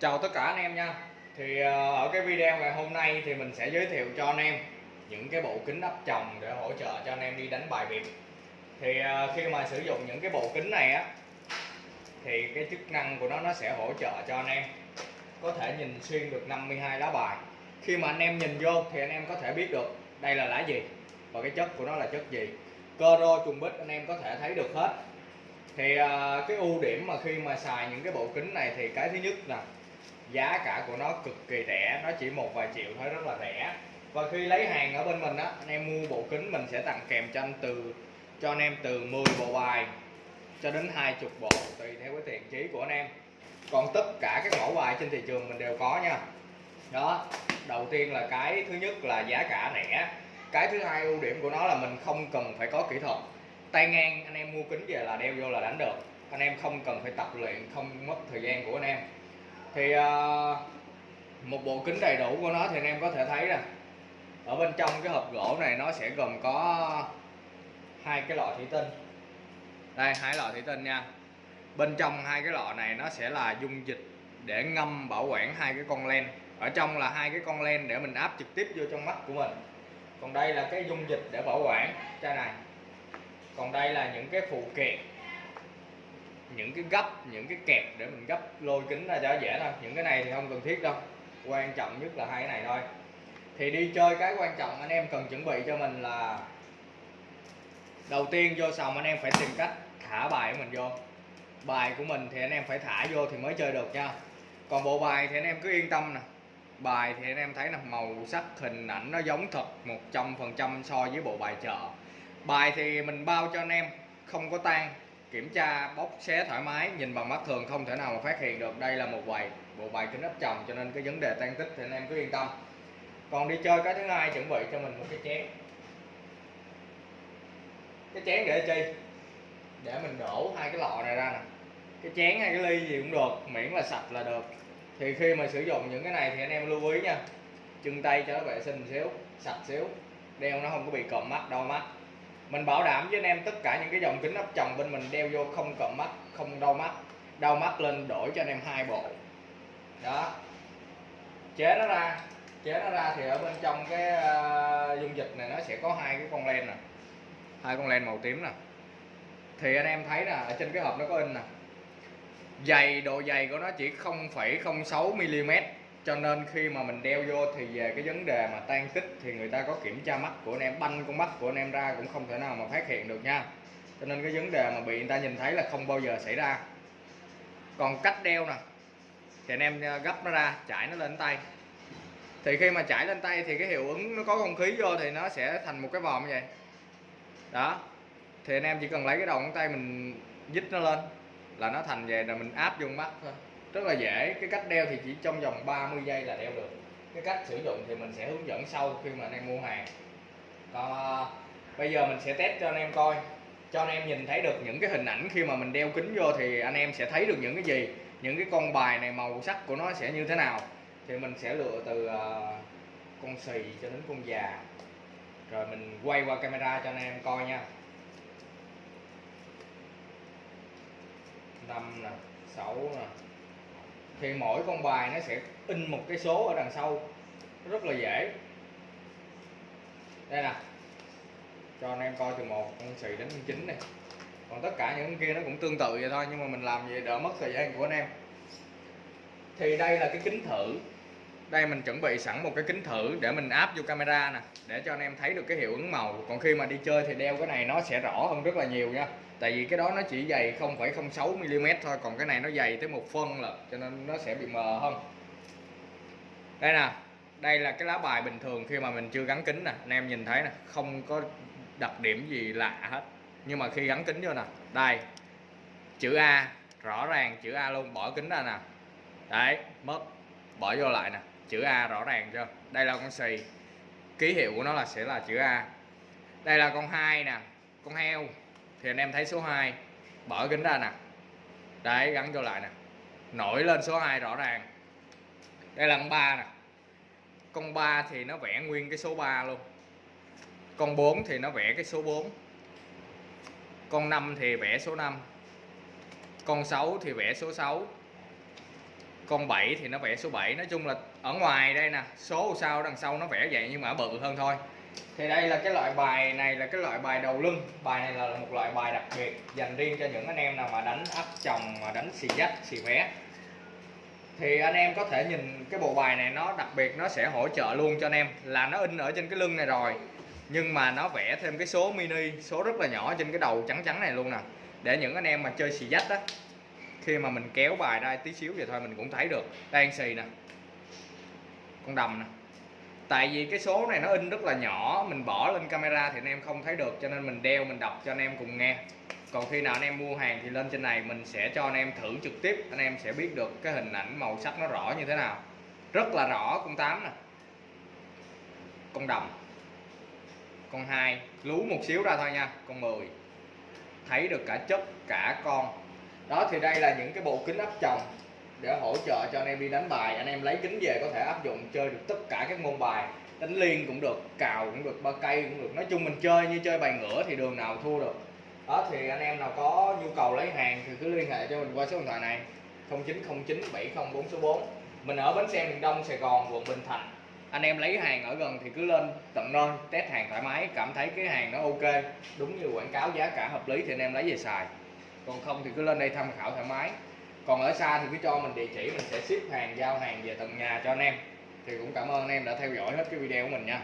Chào tất cả anh em nha. Thì ờ, ở cái video ngày hôm nay thì mình sẽ giới thiệu cho anh em những cái bộ kính áp tròng để hỗ trợ cho anh em đi đánh bài biệt. Thì ờ, khi mà sử dụng những cái bộ kính này á, thì cái chức năng của nó nó sẽ hỗ trợ cho anh em có thể nhìn xuyên được 52 lá bài. Khi mà anh em nhìn vô thì anh em có thể biết được đây là lá gì và cái chất của nó là chất gì. Cơ rô trùng bích anh em có thể thấy được hết. Thì ờ, cái ưu điểm mà khi mà xài những cái bộ kính này thì cái thứ nhất là giá cả của nó cực kỳ rẻ, nó chỉ một vài triệu thôi, rất là rẻ. Và khi lấy hàng ở bên mình á, anh em mua bộ kính mình sẽ tặng kèm cho anh từ, cho anh em từ 10 bộ bài cho đến 20 bộ, tùy theo cái thiện chí của anh em. Còn tất cả các mẫu bài trên thị trường mình đều có nha. Đó, đầu tiên là cái thứ nhất là giá cả rẻ. Cái thứ hai ưu điểm của nó là mình không cần phải có kỹ thuật. Tay ngang, anh em mua kính về là đeo vô là đánh được. Anh em không cần phải tập luyện, không mất thời gian của anh em thì uh, một bộ kính đầy đủ của nó thì anh em có thể thấy nè. Ở bên trong cái hộp gỗ này nó sẽ gồm có hai cái lọ thủy tinh. Đây hai lọ thủy tinh nha. Bên trong hai cái lọ này nó sẽ là dung dịch để ngâm bảo quản hai cái con len. Ở trong là hai cái con len để mình áp trực tiếp vô trong mắt của mình. Còn đây là cái dung dịch để bảo quản. Chai này. Còn đây là những cái phụ kiện những cái gấp, những cái kẹp để mình gấp lôi kính ra cho dễ thôi. Những cái này thì không cần thiết đâu. Quan trọng nhất là hai cái này thôi. Thì đi chơi cái quan trọng anh em cần chuẩn bị cho mình là đầu tiên vô sòng anh em phải tìm cách thả bài của mình vô. Bài của mình thì anh em phải thả vô thì mới chơi được nha. Còn bộ bài thì anh em cứ yên tâm nè. Bài thì anh em thấy là màu sắc, hình ảnh nó giống thật 100% so với bộ bài chợ. Bài thì mình bao cho anh em, không có tan kiểm tra bóc xé thoải mái, nhìn bằng mắt thường không thể nào mà phát hiện được. Đây là một bài, bộ bài kính áp tròng, cho nên cái vấn đề tan tích thì anh em cứ yên tâm. Còn đi chơi, cái thứ hai, chuẩn bị cho mình một cái chén. Cái chén để chi? Để mình đổ hai cái lọ này ra nè. Cái chén hay cái ly gì cũng được, miễn là sạch là được. Thì khi mà sử dụng những cái này thì anh em lưu ý nha. Chân tay cho nó vệ sinh xíu, sạch xíu. Đeo nó không có bị cộm mắt đau mắt mình bảo đảm với anh em tất cả những cái dòng kính áp tròng bên mình đeo vô không cộm mắt không đau mắt. Đau mắt lên đổi cho anh em hai bộ. Đó. Chế nó ra. Chế nó ra thì ở bên trong cái uh, dung dịch này nó sẽ có hai cái con len nè. Hai con len màu tím nè. Thì anh em thấy nè ở trên cái hộp nó có in nè. Dày độ dày của nó chỉ 0,06 mm cho nên khi mà mình đeo vô thì về cái vấn đề mà tan tích thì người ta có kiểm tra mắt của anh em, banh con mắt của anh em ra cũng không thể nào mà phát hiện được nha. Cho nên cái vấn đề mà bị người ta nhìn thấy là không bao giờ xảy ra. Còn cách đeo nè, thì anh em ờ, gấp nó ra, chải nó lên tay. Thì khi mà chải lên tay thì cái hiệu ứng nó có không khí vô thì nó sẽ thành một cái vòm như vậy. Đó, thì anh em chỉ cần lấy cái đầu ngón tay mình dít nó lên là nó thành về, là mình áp vô mắt thôi rất là dễ. Cái cách đeo thì chỉ trong vòng 30 giây là đeo được. Cái cách sử dụng thì mình sẽ hướng dẫn sau khi mà anh em mua hàng. Còn à, bây giờ mình sẽ test cho anh em coi. Cho anh em nhìn thấy được những cái hình ảnh khi mà mình đeo kính vô thì anh em sẽ thấy được những cái gì? Những cái con bài này màu sắc của nó sẽ như thế nào? Thì mình sẽ lựa từ uh, con xì cho đến con già. Rồi mình quay qua camera cho anh em coi nha. 5 nè 6 nè thì mỗi con bài nó sẽ in một cái số ở đằng sau. Rất là dễ. Đây nè. Cho anh em coi từ một, con xì đến con chín này. Còn tất cả những kia nó cũng tương tự vậy thôi, nhưng mà mình làm vậy đỡ mất thời gian của anh em. Thì đây là cái kính thử đây mình chuẩn bị sẵn một cái kính thử để mình áp vô camera nè để cho anh em thấy được cái hiệu ứng màu. Còn khi mà đi chơi thì đeo cái này nó sẽ rõ hơn rất là nhiều nha. Tại vì cái đó nó chỉ dày 0,06 mm thôi còn cái này nó dày tới một phân là cho nên nó sẽ bị mờ hơn. Đây nè đây là cái lá bài bình thường khi mà mình chưa gắn kính nè. Anh em nhìn thấy nè không có đặc điểm gì lạ hết. Nhưng mà khi gắn kính vô nè đây chữ A rõ ràng chữ A luôn bỏ kính ra nè. Đấy mất bỏ vô lại nè chữ A rõ ràng chưa? Đây là con xì. Ký hiệu của nó là sẽ là chữ A. Đây là con hai nè, con heo. Thì anh em thấy số 2 bỏ kính ra nè. Đấy, gắn vô lại nè. Nổi lên số 2 rõ ràng. Đây là con 3 nè. Con 3 thì nó vẽ nguyên cái số 3 luôn. Con 4 thì nó vẽ cái số 4 con 5 thì vẽ số 5 con 6 thì vẽ số 6 con 7 thì nó vẽ số 7 nói chung là ở ngoài đây nè, số sau đằng sau nó vẽ vậy nhưng mà bự hơn thôi. Thì đây là cái loại bài này là cái loại bài đầu lưng. Bài này là một loại bài đặc biệt dành riêng cho những anh em nào mà đánh áp chồng, mà đánh xì dách, xì vé. Thì anh em có thể nhìn cái bộ bài này, nó đặc biệt, nó sẽ hỗ trợ luôn cho anh em. Là nó in ở trên cái lưng này rồi, nhưng mà nó vẽ thêm cái số mini, số rất là nhỏ trên cái đầu trắng trắng này luôn nè. Để những anh em mà chơi xì dách á khi mà mình kéo bài ra tí xíu vậy thôi, mình cũng thấy được. Đang xì nè. Con đầm nè. Tại vì cái số này nó in rất là nhỏ, mình bỏ lên camera thì anh em không thấy được, cho nên mình đeo, mình đọc cho anh em cùng nghe. Còn khi nào anh em mua hàng thì lên trên này, mình sẽ cho anh em thử trực tiếp, anh em sẽ biết được cái hình ảnh màu sắc nó rõ như thế nào. Rất là rõ, con tám nè. Con đầm. Con hai. Lú một xíu ra thôi nha, con 10 thấy được cả chất, cả con đó, thì đây là những cái bộ kính áp tròng để hỗ trợ cho anh em đi đánh bài. Anh em lấy kính về có thể áp dụng chơi được tất cả các môn bài. Đánh liên cũng được, cào cũng được, ba cây cũng được. Nói chung mình chơi như chơi bài ngửa thì đường nào thua được. Đó, thì anh em nào có nhu cầu lấy hàng thì cứ liên hệ cho mình qua số điện thoại này. 0909 704 số 4 mình ở bến xe miền Đông, Sài Gòn, quận Bình Thạnh. Anh em lấy hàng ở gần thì cứ lên tận nơi, test hàng thoải mái, cảm thấy cái hàng nó ok, đúng như quảng cáo giá cả hợp lý thì anh em lấy về xài còn không thì cứ lên đây tham khảo thoải mái. Còn ở xa thì cứ cho mình địa chỉ, mình sẽ ship hàng, giao hàng về tận nhà cho anh em. Thì cũng cảm ơn anh em đã theo dõi hết cái video của mình nha.